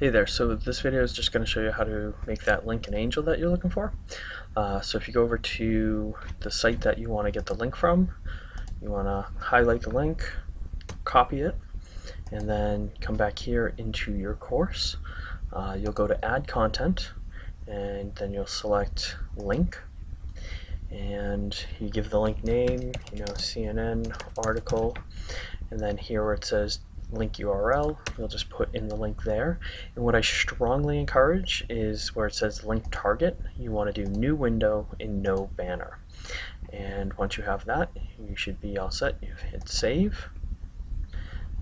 Hey there, so this video is just going to show you how to make that link in Angel that you're looking for. Uh, so if you go over to the site that you want to get the link from, you want to highlight the link, copy it, and then come back here into your course. Uh, you'll go to add content, and then you'll select link, and you give the link name, you know, CNN article, and then here where it says link URL, you'll just put in the link there. And what I strongly encourage is where it says link target, you want to do new window in no banner. And once you have that, you should be all set. You hit save.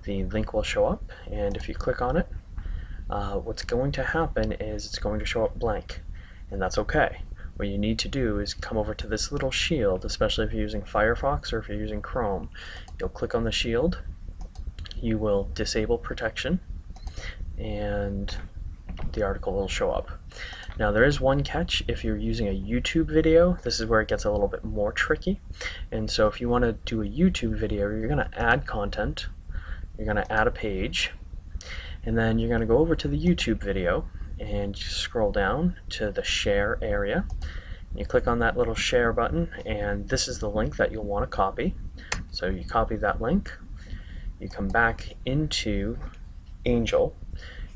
The link will show up, and if you click on it, uh, what's going to happen is it's going to show up blank, and that's okay. What you need to do is come over to this little shield, especially if you're using Firefox or if you're using Chrome. You'll click on the shield, you will disable protection and the article will show up. Now there is one catch if you're using a YouTube video, this is where it gets a little bit more tricky. And so if you want to do a YouTube video, you're going to add content, you're going to add a page, and then you're going to go over to the YouTube video and scroll down to the share area. You click on that little share button and this is the link that you'll want to copy. So you copy that link, you come back into Angel,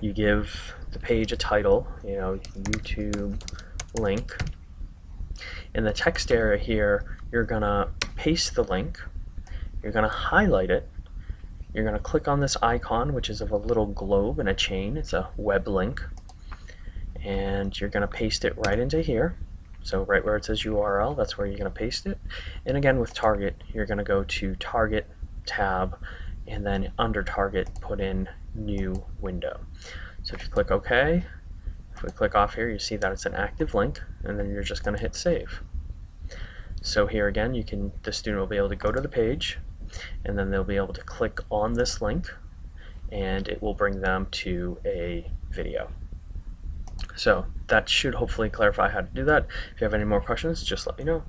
you give the page a title, you know, YouTube link. In the text area here, you're gonna paste the link, you're gonna highlight it, you're gonna click on this icon, which is of a little globe and a chain, it's a web link, and you're gonna paste it right into here. So right where it says URL, that's where you're gonna paste it. And again with target, you're gonna go to target tab and then under target put in new window. So if you click OK, if we click off here you see that it's an active link and then you're just going to hit save. So here again you can the student will be able to go to the page and then they'll be able to click on this link and it will bring them to a video. So that should hopefully clarify how to do that. If you have any more questions, just let me know.